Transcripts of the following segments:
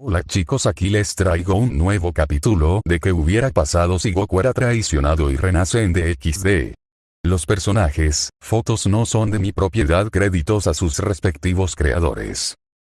Hola chicos aquí les traigo un nuevo capítulo de que hubiera pasado si Goku era traicionado y renace en DXD. Los personajes, fotos no son de mi propiedad créditos a sus respectivos creadores.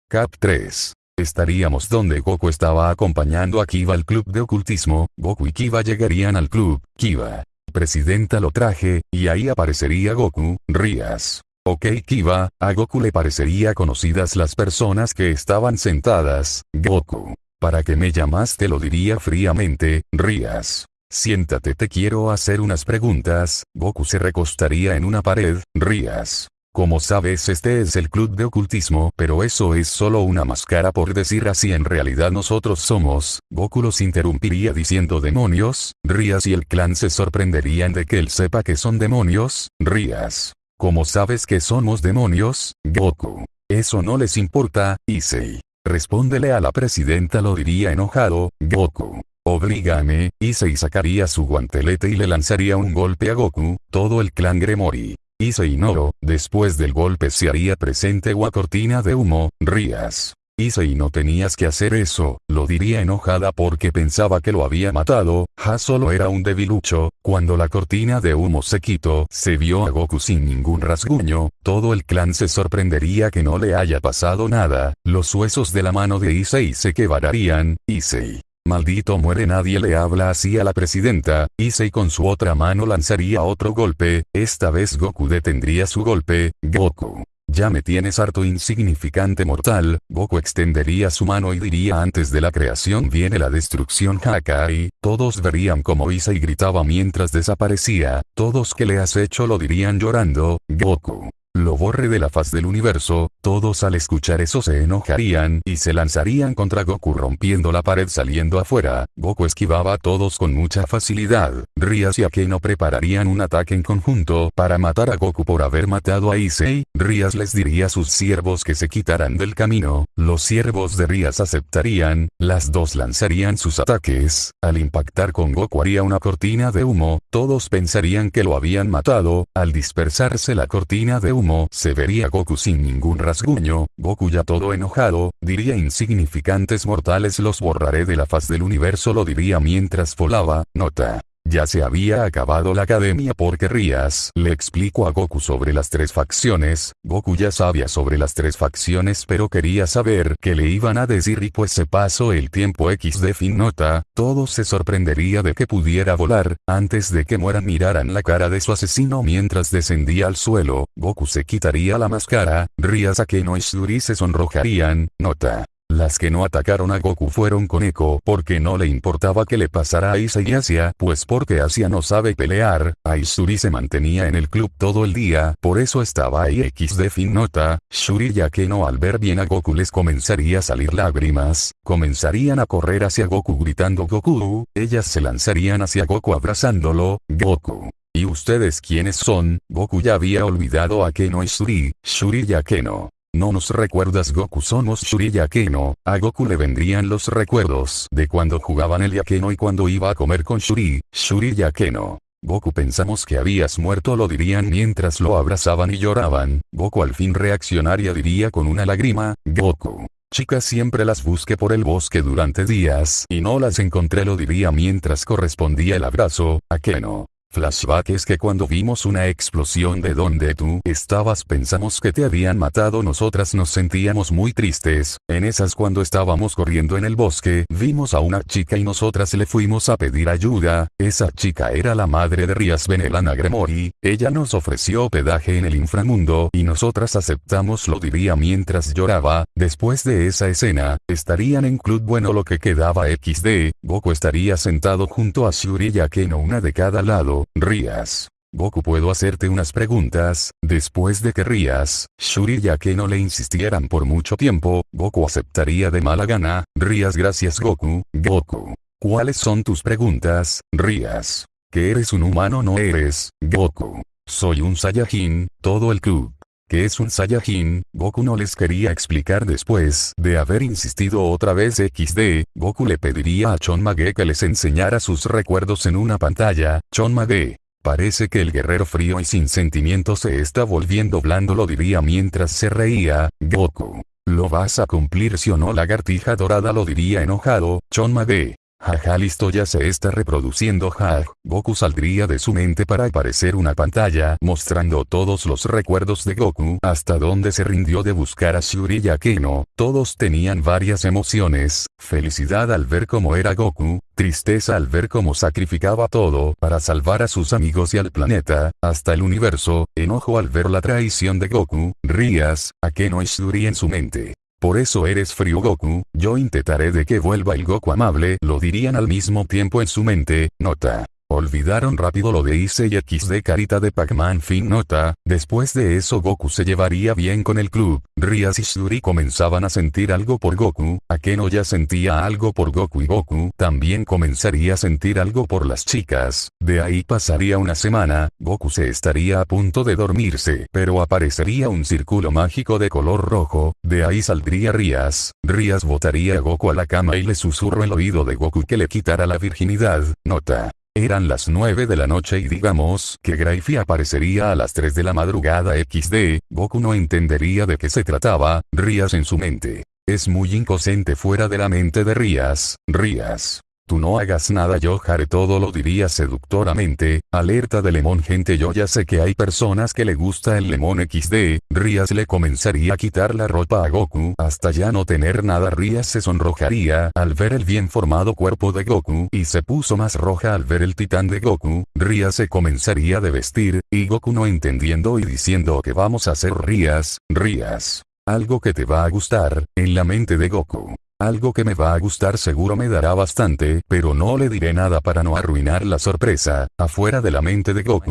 Cap 3. Estaríamos donde Goku estaba acompañando a Kiva al club de ocultismo, Goku y Kiva llegarían al club, Kiva. Presidenta lo traje, y ahí aparecería Goku, Rías. Ok Kiva, a Goku le parecería conocidas las personas que estaban sentadas, Goku. ¿Para que me llamaste lo diría fríamente, Rías. Siéntate te quiero hacer unas preguntas, Goku se recostaría en una pared, Rías. Como sabes este es el club de ocultismo pero eso es solo una máscara por decir así en realidad nosotros somos, Goku los interrumpiría diciendo demonios, Rías y el clan se sorprenderían de que él sepa que son demonios, Rías. ¿Cómo sabes que somos demonios, Goku? Eso no les importa, Issei. Respóndele a la presidenta lo diría enojado, Goku. Oblígame, Issei sacaría su guantelete y le lanzaría un golpe a Goku, todo el clan Gremori. Issei Noro, después del golpe se haría presente una cortina de humo, Rías. Issei no tenías que hacer eso, lo diría enojada porque pensaba que lo había matado, Ha solo era un debilucho, cuando la cortina de humo se quitó, se vio a Goku sin ningún rasguño, todo el clan se sorprendería que no le haya pasado nada, los huesos de la mano de Issei se quebrarían, Issei. Maldito muere nadie le habla así a la presidenta, Issei con su otra mano lanzaría otro golpe, esta vez Goku detendría su golpe, Goku. Ya me tienes harto insignificante mortal, Goku extendería su mano y diría antes de la creación viene la destrucción Hakai, todos verían como Issei gritaba mientras desaparecía, todos que le has hecho lo dirían llorando, Goku. Lo borre de la faz del universo, todos al escuchar eso se enojarían y se lanzarían contra Goku rompiendo la pared saliendo afuera, Goku esquivaba a todos con mucha facilidad, Rias y Akeno prepararían un ataque en conjunto para matar a Goku por haber matado a Issei, Rias les diría a sus siervos que se quitaran del camino, los siervos de Rias aceptarían, las dos lanzarían sus ataques, al impactar con Goku haría una cortina de humo, todos pensarían que lo habían matado, al dispersarse la cortina de humo, se vería Goku sin ningún rasguño, Goku ya todo enojado, diría insignificantes mortales los borraré de la faz del universo lo diría mientras volaba, nota. Ya se había acabado la academia porque Rías le explico a Goku sobre las tres facciones, Goku ya sabía sobre las tres facciones pero quería saber qué le iban a decir y pues se pasó el tiempo X de fin nota, todo se sorprendería de que pudiera volar, antes de que mueran miraran la cara de su asesino mientras descendía al suelo, Goku se quitaría la máscara, Rías Akeno y Shuri se sonrojarían, nota. Las que no atacaron a Goku fueron con Eko porque no le importaba que le pasara a Isa y Asia, pues porque Asia no sabe pelear, Aizuri se mantenía en el club todo el día, por eso estaba ahí X de fin nota, Shuri ya que no al ver bien a Goku les comenzaría a salir lágrimas, comenzarían a correr hacia Goku gritando Goku, ellas se lanzarían hacia Goku abrazándolo, Goku. ¿Y ustedes quiénes son? Goku ya había olvidado a Keno y Shuri, Shuri y a Keno. No nos recuerdas Goku somos Shuri y Akeno, a Goku le vendrían los recuerdos de cuando jugaban el Yakeno y cuando iba a comer con Shuri, Shuri y Akeno. Goku pensamos que habías muerto lo dirían mientras lo abrazaban y lloraban, Goku al fin reaccionaría diría con una lágrima, Goku. Chicas siempre las busqué por el bosque durante días y no las encontré lo diría mientras correspondía el abrazo, Akeno. Flashback es que cuando vimos una explosión de donde tú estabas pensamos que te habían matado. Nosotras nos sentíamos muy tristes, en esas cuando estábamos corriendo en el bosque vimos a una chica y nosotras le fuimos a pedir ayuda, esa chica era la madre de Rias Benelana Gremori, ella nos ofreció hospedaje en el inframundo y nosotras aceptamos lo diría mientras lloraba, después de esa escena, estarían en club. Bueno lo que quedaba XD, Goku estaría sentado junto a Shuri ya que no una de cada lado, Rías. Goku puedo hacerte unas preguntas, después de que Rías, Shuri ya que no le insistieran por mucho tiempo, Goku aceptaría de mala gana, Rías gracias Goku, Goku. ¿Cuáles son tus preguntas, Rías? ¿Que eres un humano no eres, Goku? Soy un Saiyajin, todo el club. ¿Qué es un Saiyajin? Goku no les quería explicar después de haber insistido otra vez XD, Goku le pediría a Chon Mage que les enseñara sus recuerdos en una pantalla, Chon Mage. Parece que el guerrero frío y sin sentimientos se está volviendo blando lo diría mientras se reía, Goku. ¿Lo vas a cumplir si o no lagartija dorada lo diría enojado, Chonma de. Jaja listo ya se está reproduciendo. Ja, Goku saldría de su mente para aparecer una pantalla mostrando todos los recuerdos de Goku hasta donde se rindió de buscar a Shuri y a Keno, todos tenían varias emociones, felicidad al ver cómo era Goku, tristeza al ver cómo sacrificaba todo para salvar a sus amigos y al planeta, hasta el universo, enojo al ver la traición de Goku, rías, a Keno y Shuri en su mente. Por eso eres frío Goku, yo intentaré de que vuelva el Goku amable, lo dirían al mismo tiempo en su mente, nota. Olvidaron rápido lo de Ise y XD carita de Pac-Man fin nota, después de eso Goku se llevaría bien con el club, Rias y Shuri comenzaban a sentir algo por Goku, Akeno ya sentía algo por Goku y Goku también comenzaría a sentir algo por las chicas, de ahí pasaría una semana, Goku se estaría a punto de dormirse, pero aparecería un círculo mágico de color rojo, de ahí saldría Rias, Rias botaría a Goku a la cama y le susurró el oído de Goku que le quitara la virginidad, nota. Eran las 9 de la noche y digamos que Grayfi aparecería a las 3 de la madrugada XD, Goku no entendería de qué se trataba, Rías en su mente. Es muy inconsciente fuera de la mente de Rías, Rías. No hagas nada yo haré todo lo diría seductoramente, alerta de lemón gente yo ya sé que hay personas que le gusta el lemón XD, Rías le comenzaría a quitar la ropa a Goku hasta ya no tener nada Rías se sonrojaría al ver el bien formado cuerpo de Goku y se puso más roja al ver el titán de Goku, Rías se comenzaría de vestir, y Goku no entendiendo y diciendo que vamos a hacer Rías, Rías. Algo que te va a gustar, en la mente de Goku. Algo que me va a gustar seguro me dará bastante, pero no le diré nada para no arruinar la sorpresa, afuera de la mente de Goku.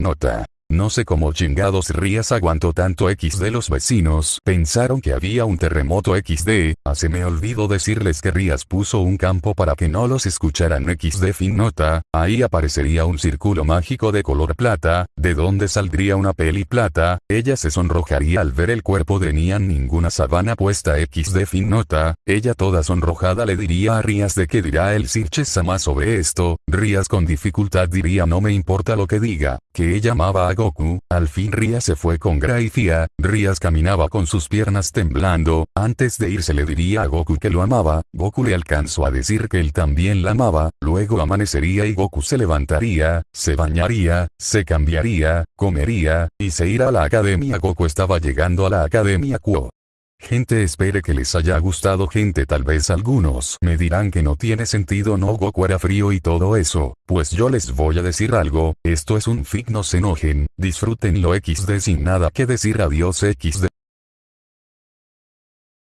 Nota. No sé cómo chingados Rías aguantó tanto X de los vecinos. Pensaron que había un terremoto XD. Hace me olvido decirles que Rías puso un campo para que no los escucharan XD fin nota. Ahí aparecería un círculo mágico de color plata, de donde saldría una peli plata. Ella se sonrojaría al ver el cuerpo de Nian ninguna sabana puesta XD fin nota. Ella toda sonrojada le diría a Rías de que dirá el Sirche Sama sobre esto. Rías con dificultad diría no me importa lo que diga, que ella amaba a Goku, al fin Ria se fue con Graifia, Rias caminaba con sus piernas temblando, antes de irse le diría a Goku que lo amaba, Goku le alcanzó a decir que él también la amaba, luego amanecería y Goku se levantaría, se bañaría, se cambiaría, comería, y se irá a la academia. Goku estaba llegando a la academia Kuo. Gente espere que les haya gustado gente tal vez algunos me dirán que no tiene sentido no Goku era frío y todo eso, pues yo les voy a decir algo, esto es un fic no se enojen, disfrútenlo XD sin nada que decir adiós XD.